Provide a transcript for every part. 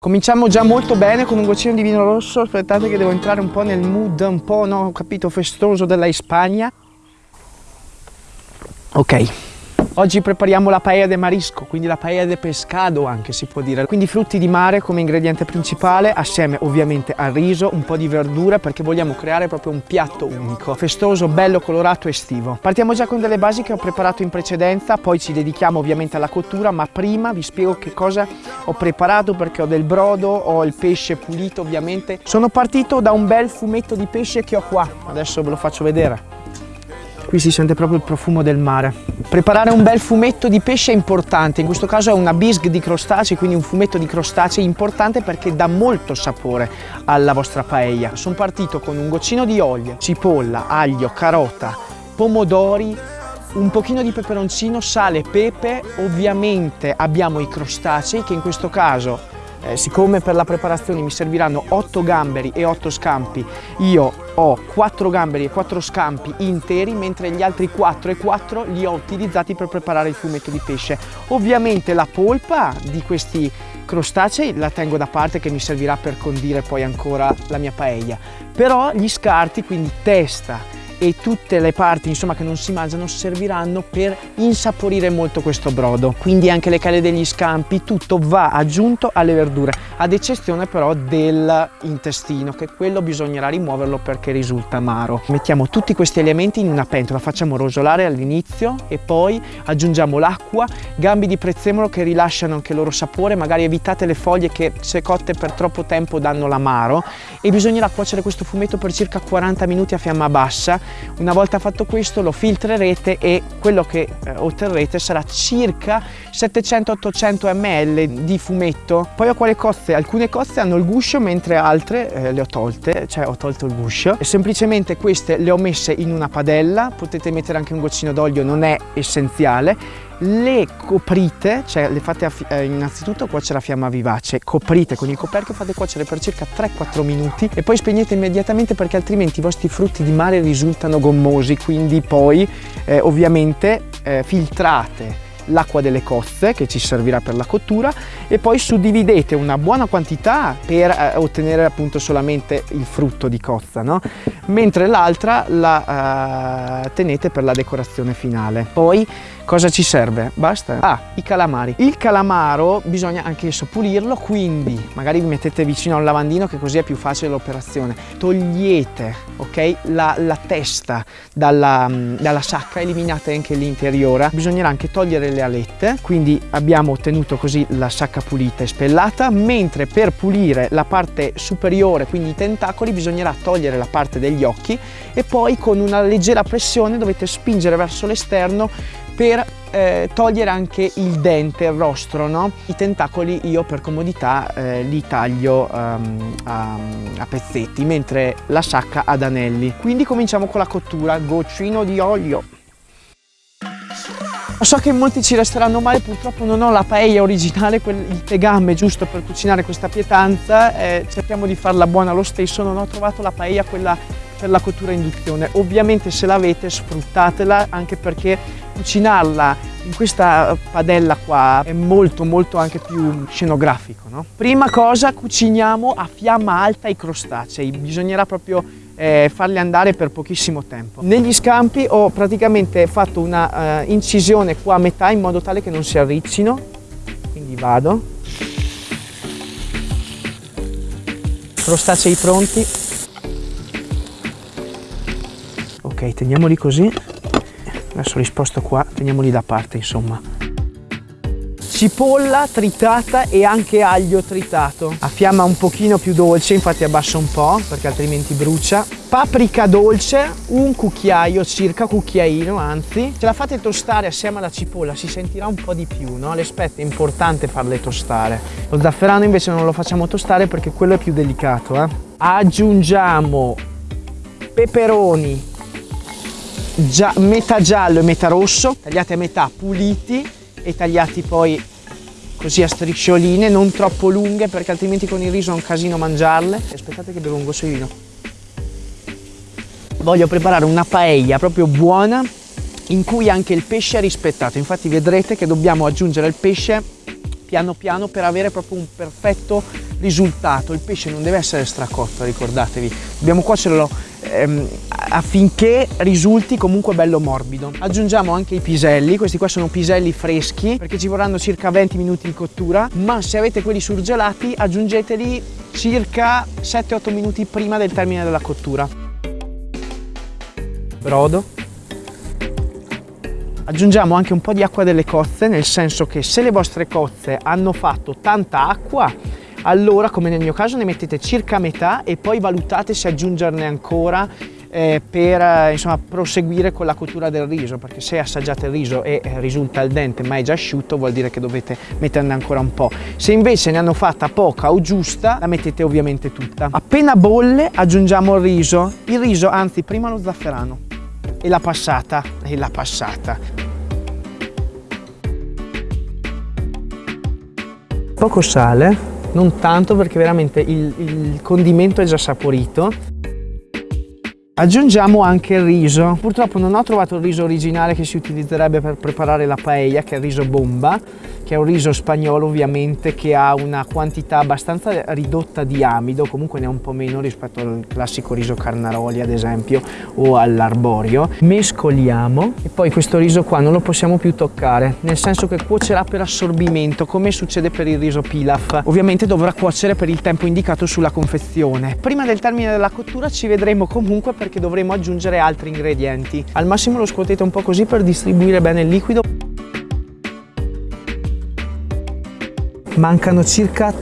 Cominciamo già molto bene con un goccino di vino rosso, aspettate che devo entrare un po' nel mood un po', no, capito, festoso della Spagna. Ok, Oggi prepariamo la paella de marisco, quindi la paella de pescado anche si può dire. Quindi frutti di mare come ingrediente principale, assieme ovviamente al riso, un po' di verdura perché vogliamo creare proprio un piatto unico, festoso, bello, colorato, estivo. Partiamo già con delle basi che ho preparato in precedenza, poi ci dedichiamo ovviamente alla cottura, ma prima vi spiego che cosa ho preparato perché ho del brodo, ho il pesce pulito ovviamente. Sono partito da un bel fumetto di pesce che ho qua, adesso ve lo faccio vedere. Qui si sente proprio il profumo del mare. Preparare un bel fumetto di pesce è importante, in questo caso è una bisque di crostacei, quindi un fumetto di crostacei importante perché dà molto sapore alla vostra paella. Sono partito con un goccino di olio, cipolla, aglio, carota, pomodori, un pochino di peperoncino, sale, pepe, ovviamente abbiamo i crostacei che in questo caso eh, siccome per la preparazione mi serviranno 8 gamberi e 8 scampi, io ho 4 gamberi e 4 scampi interi, mentre gli altri 4 e 4 li ho utilizzati per preparare il fumetto di pesce. Ovviamente la polpa di questi crostacei la tengo da parte che mi servirà per condire poi ancora la mia paella. Però gli scarti, quindi testa, e tutte le parti insomma che non si mangiano serviranno per insaporire molto questo brodo. Quindi anche le cale degli scampi tutto va aggiunto alle verdure ad eccezione però dell'intestino che quello bisognerà rimuoverlo perché risulta amaro. Mettiamo tutti questi elementi in una pentola facciamo rosolare all'inizio e poi aggiungiamo l'acqua gambi di prezzemolo che rilasciano anche il loro sapore magari evitate le foglie che se cotte per troppo tempo danno l'amaro. E bisognerà cuocere questo fumetto per circa 40 minuti a fiamma bassa una volta fatto questo lo filtrerete e quello che eh, otterrete sarà circa 700-800 ml di fumetto. Poi ho quale cozze? Alcune cozze hanno il guscio mentre altre eh, le ho tolte, cioè ho tolto il guscio. E semplicemente queste le ho messe in una padella, potete mettere anche un goccino d'olio, non è essenziale le coprite, cioè le fate eh, innanzitutto cuocere a fiamma vivace, coprite con il coperchio, fate cuocere per circa 3-4 minuti e poi spegnete immediatamente perché altrimenti i vostri frutti di mare risultano gommosi, quindi poi eh, ovviamente eh, filtrate l'acqua delle cozze che ci servirà per la cottura e poi suddividete una buona quantità per eh, ottenere appunto solamente il frutto di cozza, no? mentre l'altra la eh, tenete per la decorazione finale. Poi Cosa ci serve? Basta. Ah, i calamari. Il calamaro bisogna anche pulirlo, quindi magari vi mettete vicino a un lavandino che così è più facile l'operazione. Togliete, ok, la, la testa dalla, dalla sacca, eliminate anche l'interiore. Bisognerà anche togliere le alette, quindi abbiamo ottenuto così la sacca pulita e spellata, mentre per pulire la parte superiore, quindi i tentacoli, bisognerà togliere la parte degli occhi e poi con una leggera pressione dovete spingere verso l'esterno per eh, togliere anche il dente, il rostro, no? I tentacoli io per comodità eh, li taglio um, a, a, pezzetti, mentre la sacca ad anelli. Quindi cominciamo con la cottura, goccino di olio. So che molti ci resteranno male, purtroppo non ho la paella originale, il tegame giusto per cucinare questa pietanza, eh, cerchiamo di farla buona lo stesso, non ho trovato la paella quella per la cottura induzione. Ovviamente se l'avete sfruttatela anche perché cucinarla in questa padella qua è molto molto anche più scenografico. No? Prima cosa cuciniamo a fiamma alta i crostacei, bisognerà proprio eh, farli andare per pochissimo tempo. Negli scampi ho praticamente fatto una uh, incisione qua a metà in modo tale che non si arriccino, quindi vado. Crostacei pronti, ok teniamoli così. Adesso li sposto qua teniamoli da parte insomma. Cipolla tritata e anche aglio tritato. A fiamma un pochino più dolce infatti abbasso un po' perché altrimenti brucia. Paprika dolce un cucchiaio circa cucchiaino anzi. Se la fate tostare assieme alla cipolla si sentirà un po' di più no? l'aspetto è importante farle tostare. Lo zafferano invece non lo facciamo tostare perché quello è più delicato eh? aggiungiamo peperoni Gia metà giallo e metà rosso, tagliati a metà, puliti e tagliati poi così a striscioline, non troppo lunghe perché altrimenti con il riso è un casino mangiarle. Aspettate che bevo un goccio di vino. Voglio preparare una paella proprio buona in cui anche il pesce è rispettato. Infatti vedrete che dobbiamo aggiungere il pesce piano piano per avere proprio un perfetto risultato. Il pesce non deve essere stracotto, ricordatevi, dobbiamo cuocerlo ehm, affinché risulti comunque bello morbido. Aggiungiamo anche i piselli, questi qua sono piselli freschi perché ci vorranno circa 20 minuti di cottura, ma se avete quelli surgelati aggiungeteli circa 7-8 minuti prima del termine della cottura. Brodo. Aggiungiamo anche un po' di acqua delle cozze, nel senso che se le vostre cozze hanno fatto tanta acqua, allora come nel mio caso ne mettete circa metà e poi valutate se aggiungerne ancora eh, per eh, insomma, proseguire con la cottura del riso perché se assaggiate il riso e eh, risulta al dente ma è già asciutto vuol dire che dovete metterne ancora un po'. Se invece ne hanno fatta poca o giusta la mettete ovviamente tutta. Appena bolle aggiungiamo il riso, il riso anzi prima lo zafferano e la passata e la passata. Poco sale non tanto perché veramente il, il condimento è già saporito. Aggiungiamo anche il riso. Purtroppo non ho trovato il riso originale che si utilizzerebbe per preparare la paella, che è il riso bomba, che è un riso spagnolo ovviamente che ha una quantità abbastanza ridotta di amido, comunque ne ha un po' meno rispetto al classico riso carnaroli ad esempio o all'arborio. Mescoliamo e poi questo riso qua non lo possiamo più toccare, nel senso che cuocerà per assorbimento come succede per il riso pilaf. Ovviamente dovrà cuocere per il tempo indicato sulla confezione. Prima del termine della cottura ci vedremo comunque perché dovremo aggiungere altri ingredienti. Al massimo lo scuotete un po' così per distribuire bene il liquido. Mancano circa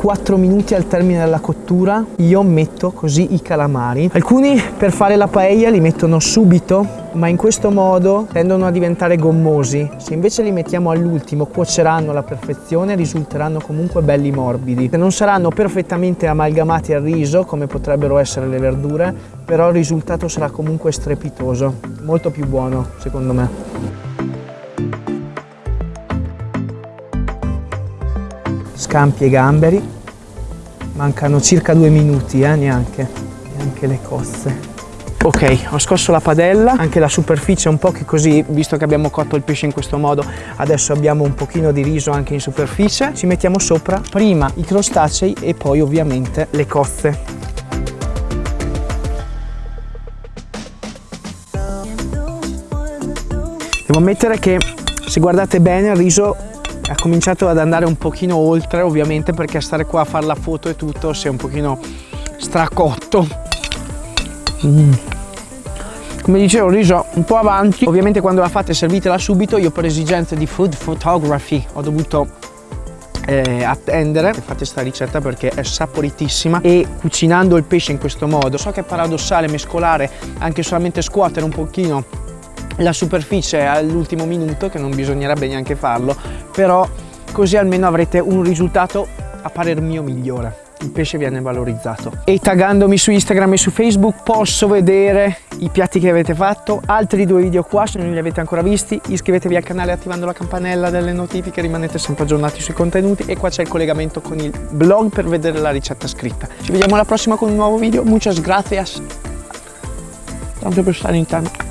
4 minuti al termine della cottura io metto così i calamari. Alcuni per fare la paella li mettono subito ma in questo modo tendono a diventare gommosi. Se invece li mettiamo all'ultimo cuoceranno alla perfezione risulteranno comunque belli morbidi. Non saranno perfettamente amalgamati al riso come potrebbero essere le verdure però il risultato sarà comunque strepitoso. Molto più buono secondo me scampi e gamberi. Mancano circa due minuti eh, neanche neanche le cozze. Ok ho scosso la padella. Anche la superficie un po' che così visto che abbiamo cotto il pesce in questo modo adesso abbiamo un pochino di riso anche in superficie. Ci mettiamo sopra prima i crostacei e poi ovviamente le cozze. Devo ammettere che se guardate bene il riso ha cominciato ad andare un pochino oltre ovviamente perché stare qua a fare la foto e tutto si è un pochino stracotto. Mm. come dicevo il riso un po' avanti. Ovviamente quando la fate servitela subito. Io per esigenze di food photography ho dovuto eh, attendere. Fate questa ricetta perché è saporitissima. E cucinando il pesce in questo modo so che è paradossale mescolare anche solamente scuotere un pochino la superficie all'ultimo minuto che non bisognerebbe neanche farlo però così almeno avrete un risultato a parer mio migliore. Il pesce viene valorizzato. E taggandomi su Instagram e su Facebook posso vedere i piatti che avete fatto. Altri due video qua se non li avete ancora visti iscrivetevi al canale attivando la campanella delle notifiche rimanete sempre aggiornati sui contenuti. E qua c'è il collegamento con il blog per vedere la ricetta scritta. Ci vediamo alla prossima con un nuovo video. Muchas gracias. Tanto per stare in tanto